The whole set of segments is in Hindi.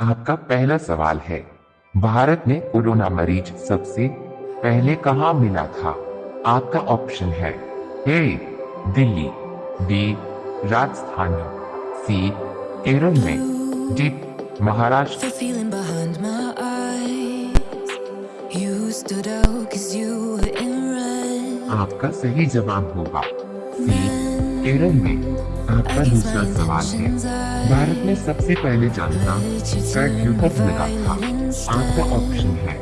आपका पहला सवाल है भारत में कोरोना मरीज़ सबसे पहले कहाँ मिला था? आपका ऑप्शन है A Delhi B Rajasthan C Kerala में। डी महाराष्ट्र. आपका सही जवाब होगा सी केरल में। आपका दूसरा सवाल है। भारत में सबसे पहले जनता कर्फ्यू कब लगा था आपका ऑप्शन है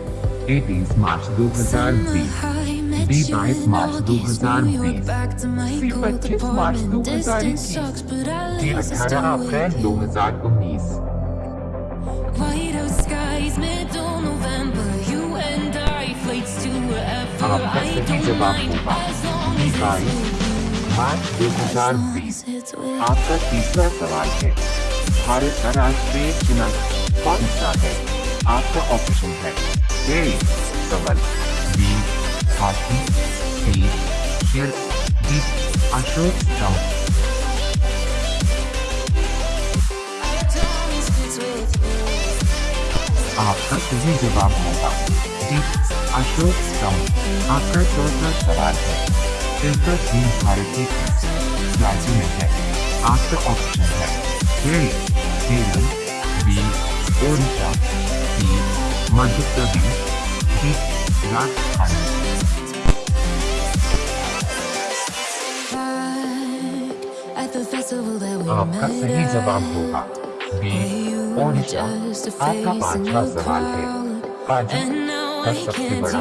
ए तीस मार्च 2020 बी बाईस मार्च 2020 सी पच्चीस मार्च 2021 डी अठारह अप्रैल 2019 White out skies, middle November. You and I, flights to wherever. आपका सही जवाब होगा। बी बाईस। 2020 it's आपका तीसरा सवाल है। भारत का राष्ट्रीय चुनाव कौन सा है? आपका ऑप्शन है। ए कमल बी, हाथी। सी, शेर। डी, अशोक स्तंभ आपका सही जवाब होगा। अशोक स्तंभ आपका चौथा सवाल है। तिब्बत चीन भारत के किस राज्य में है. आपका ऑप्शन है A Kerala B Odisha C Madhya Pradesh D Rajasthan आपका सही. जवाब होगा. बी ओडिशा आपका पांचवा सवाल है. काजू का सबसे बड़ा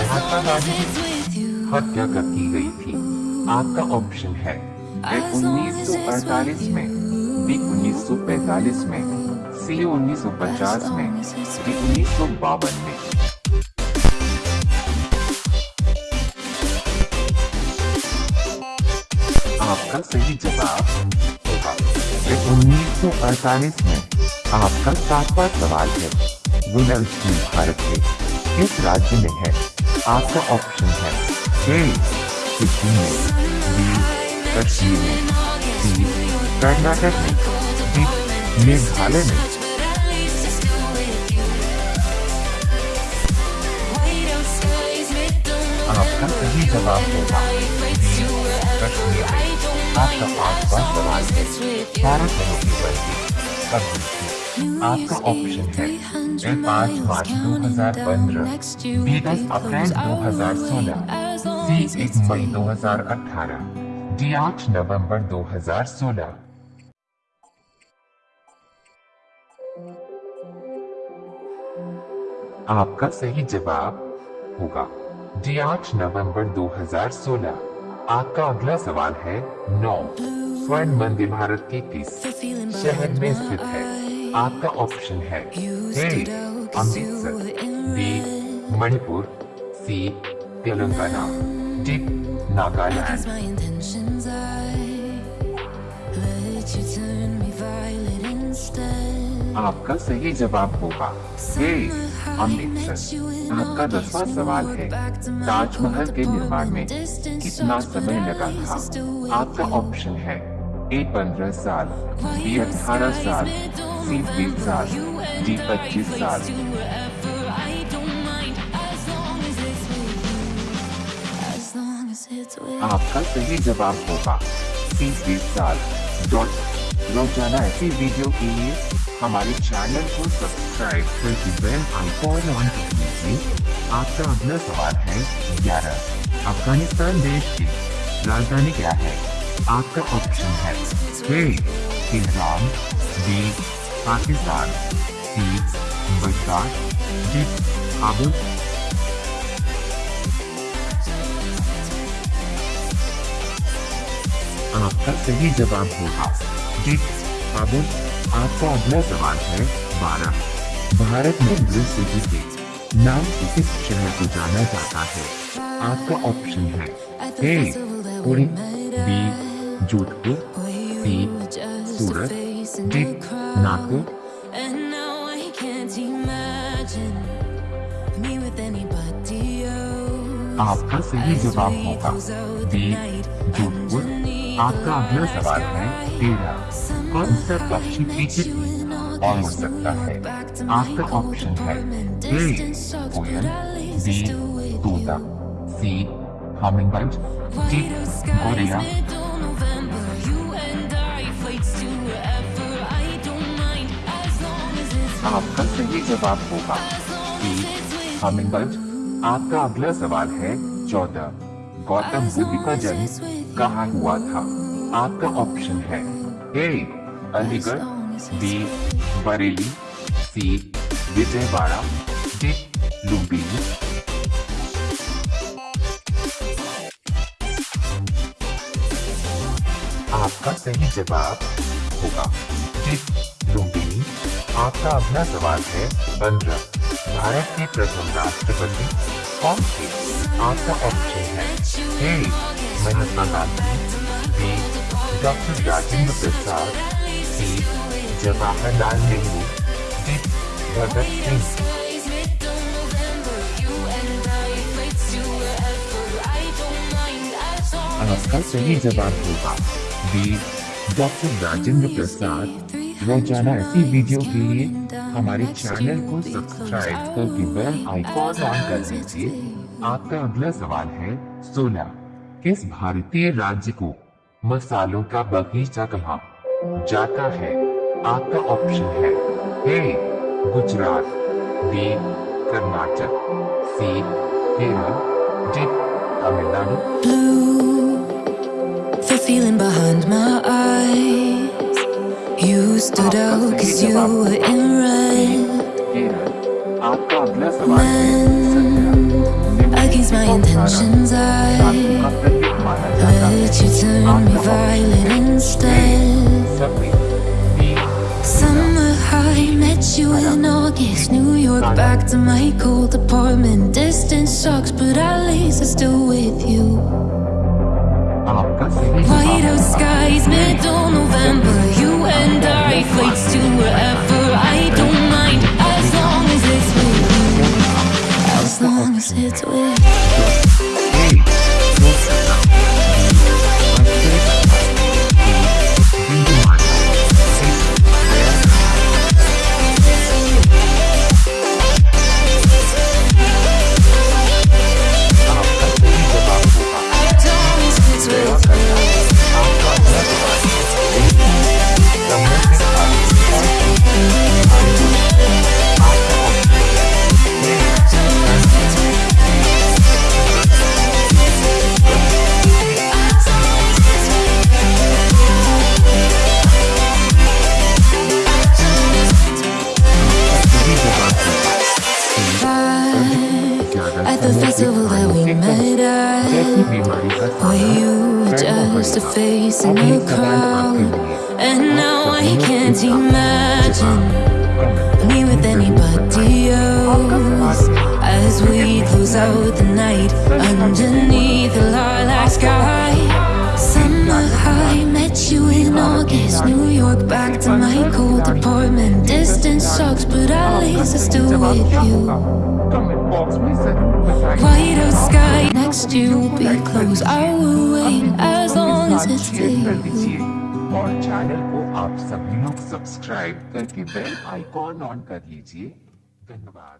महात्मा गांधी की हत्या कर की गई थी? आपका ऑप्शन है। ए 1948 में बी 1945 में सी 1950 में डी 1952 में। आपका सही जवाब उन्नीस सौ अड़तालीस में आपका सातवां सवाल है। भारत के किस राज्य में है। आपका ऑप्शन है। ए सिक्किम बी कश्मीर में सी कर्नाटक में डी मेघालय में। आपका सही जवाब होगा। कश्मीर में आपका पांचवा सवाल है। बारह करोड़ की थी आपका ऑप्शन है। ए पाँच मार्च 2015 बी दस अप्रैल 2016 सी एक मई 2018 डी आठ नवंबर 2016 आपका सही जवाब होगा। डी आठ नवंबर 2016 आपका अगला सवाल है नौ, स्वर्ण मंदिर भारत के किस शहर में स्थित है? आपका ऑप्शन है A Amritsar B Manipur C Telangana D Nagaland. आपका सही जवाब होगा। ए अमृतसर आपका दसवां सवाल है ताजमहल के निर्माण में कितना समय लगा था? आपका ऑप्शन है ए पंद्रह साल बी अठारह साल सी बीस साल डी पच्चीस साल। As long as it's with आपका सही जवाब होगा। सी बीस साल। डॉट रोज़ाना ऐसी वीडियो के लिए हमारे चैनल को सब्सक्राइब करके बेल आइकॉन ऑन कर लीजिए आपका अगला सवाल है, ग्यारह। अफ़गानिस्तान देश की राजधानी क्या है? आपका ऑप्शन है बी पाकिस्तान काबुल आपका सही जवाब होगा जी काबुल आपका अगला सवाल है बारह। भारत में ब्लू सिटी के नाम से किस शहर को जाना जाता है? आपका ऑप्शन है A, Puri, B, Jodhpur, C, Surat, D Nagpur And now I can't imagine me with anybody else. आपका सही जवाब होगा। बी जोधपुर आपका अगला सवाल है तेरह कौन सा पक्षी पीछे और उड़ सकता है। आपका ऑप्शन है ए कोयल बी तोता सी हमिंगबर्ड डी गोरिया आपका सही जवाब होगा। बी हमिंगबर्ड आपका अगला सवाल है चौदह। गौतम बुद्ध का जन्म कहाँ हुआ था? आपका ऑप्शन है A, Aligarh, B, Bareilly, C, Vijayawada, D, Lumbini. आपका सही जवाब होगा। डी आपका अगला सवाल है पंद्रह भारत के प्रथम राष्ट्रपति कौन थे? आपका ऑप्शन है। A Mahatma Gandhi. B, doctor Rajendra Prasad. C, Jawaharlal Nehru. D, Bhagat Singh. आपका सही जवाब होगा। B, doctor Rajendra Prasad. रोज़ाना ऐसी वीडियो के लिए हमारे चैनल को सब्सक्राइब करके बेल आइकॉन ऑन कर दीजिए। आपका अगला सवाल है सोलह किस भारतीय राज्य को मसालों का बगीचा कहा जाता है? आपका ऑप्शन है, A, Gujarat, B, Karnataka, C, Kerala, D, Tamil Nadu. Feeling behind my eyes. You stood out cause you were in red When I against my intentions I let you turn me violent instead. Summer high, met you in August New York, back to my cold apartment. Distance sucks, but at least I'm still with you. White out skies, middle November it's with I keep for you just a face in the crowd And now I can't imagine me with anybody else as we close out the night underneath the lilac sky. at least I'm still with you. White out sky, next year will be close. I will wait as long as it's share कर with you. दीजिए और चैनल को आप सभी लोग सब्सक्राइब करके बेल आइकॉन ऑन कर लीजिए धन्यवाद